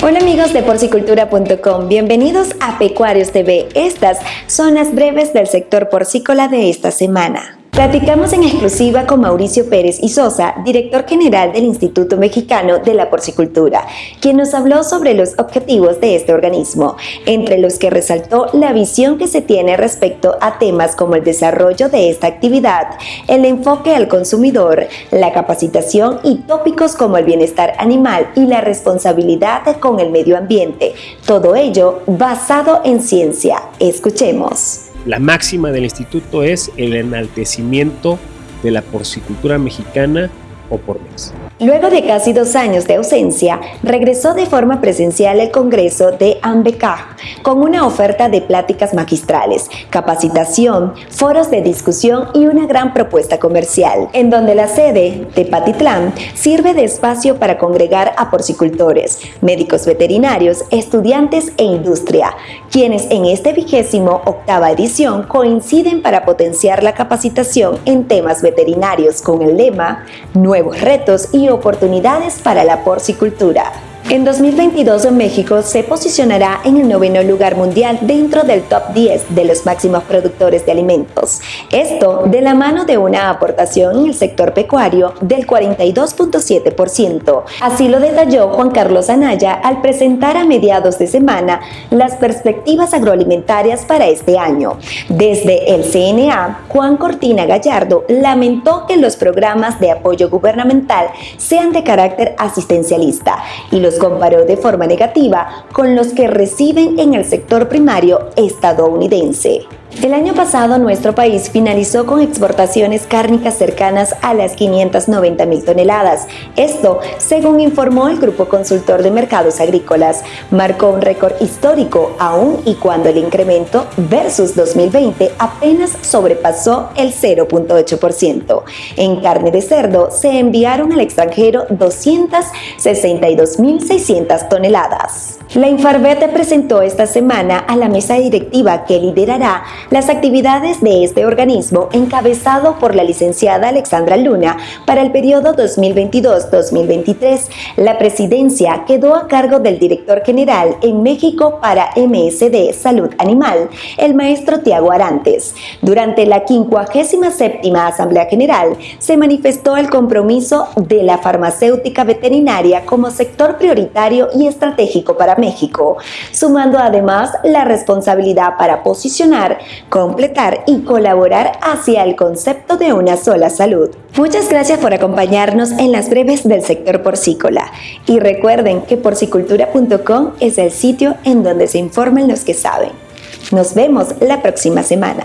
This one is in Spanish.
Hola amigos de porcicultura.com, bienvenidos a Pecuarios TV. Estas son las breves del sector porcícola de esta semana. Platicamos en exclusiva con Mauricio Pérez y Sosa, director general del Instituto Mexicano de la Porcicultura, quien nos habló sobre los objetivos de este organismo, entre los que resaltó la visión que se tiene respecto a temas como el desarrollo de esta actividad, el enfoque al consumidor, la capacitación y tópicos como el bienestar animal y la responsabilidad con el medio ambiente. Todo ello basado en ciencia. Escuchemos. La máxima del instituto es el enaltecimiento de la porcicultura mexicana por mes. Luego de casi dos años de ausencia, regresó de forma presencial el Congreso de AMBECA con una oferta de pláticas magistrales, capacitación, foros de discusión y una gran propuesta comercial, en donde la sede, de Patitlán sirve de espacio para congregar a porcicultores, médicos veterinarios, estudiantes e industria, quienes en este vigésimo octava edición coinciden para potenciar la capacitación en temas veterinarios con el lema Nuevos retos y oportunidades para la porcicultura. En 2022 México se posicionará en el noveno lugar mundial dentro del top 10 de los máximos productores de alimentos. Esto de la mano de una aportación en el sector pecuario del 42.7%. Así lo detalló Juan Carlos Anaya al presentar a mediados de semana las perspectivas agroalimentarias para este año. Desde el CNA, Juan Cortina Gallardo lamentó que los programas de apoyo gubernamental sean de carácter asistencialista y los comparó de forma negativa con los que reciben en el sector primario estadounidense. El año pasado nuestro país finalizó con exportaciones cárnicas cercanas a las 590 mil toneladas. Esto, según informó el Grupo Consultor de Mercados Agrícolas, marcó un récord histórico aún y cuando el incremento versus 2020 apenas sobrepasó el 0.8%. En carne de cerdo se enviaron al extranjero 262.600 toneladas. La Infarvete presentó esta semana a la mesa directiva que liderará las actividades de este organismo encabezado por la licenciada Alexandra Luna para el periodo 2022-2023. La presidencia quedó a cargo del director general en México para MSD Salud Animal, el maestro Tiago Arantes. Durante la 57 Asamblea General se manifestó el compromiso de la farmacéutica veterinaria como sector prioritario y estratégico para México, sumando además la responsabilidad para posicionar, completar y colaborar hacia el concepto de una sola salud. Muchas gracias por acompañarnos en las breves del sector porcícola y recuerden que porcicultura.com es el sitio en donde se informan los que saben. Nos vemos la próxima semana.